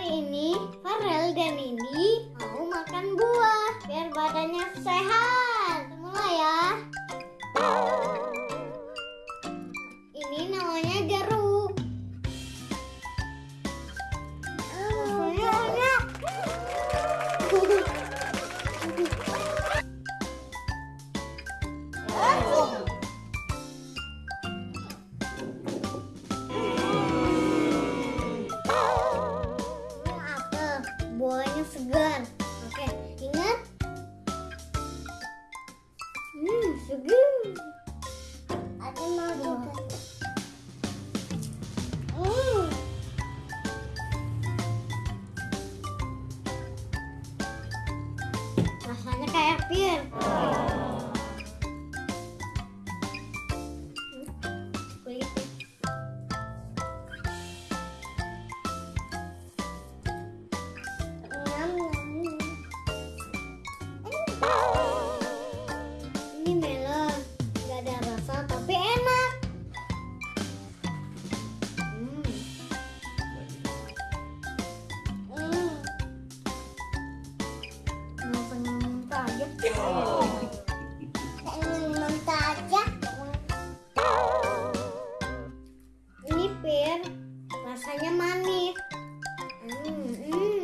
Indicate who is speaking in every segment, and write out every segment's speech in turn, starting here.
Speaker 1: hari ini Farel dan Nindi mau makan buah biar badannya sehat. Semua ya. Oh. bolanya segar. Oke, ingat? Hmm, segar. Ada mau. Iya. Hmm. Rasanya kayak pir. rasanya manis. Hmm, hmm.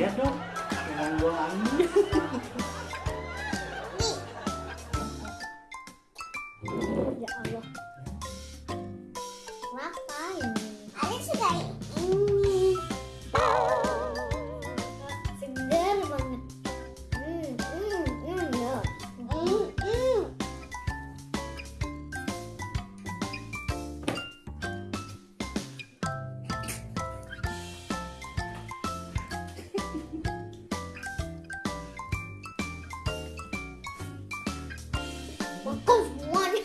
Speaker 1: Yes, no?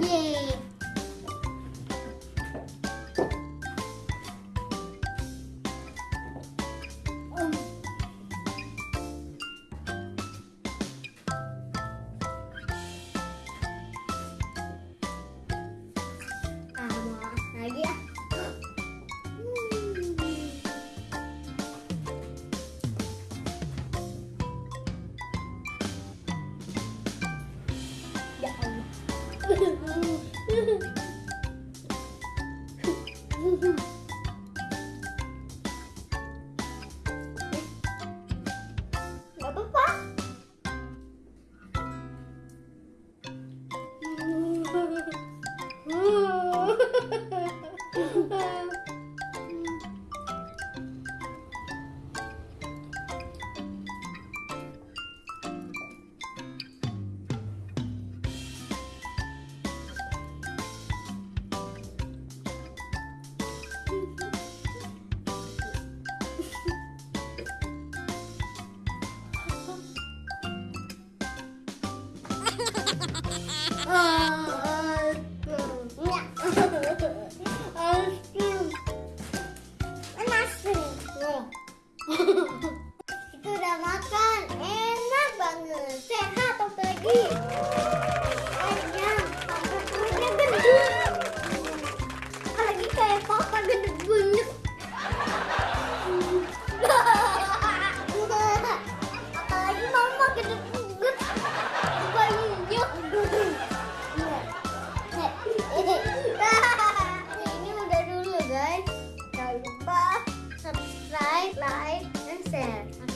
Speaker 1: 耶！Mm-hmm.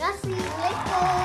Speaker 1: Assim, Já se.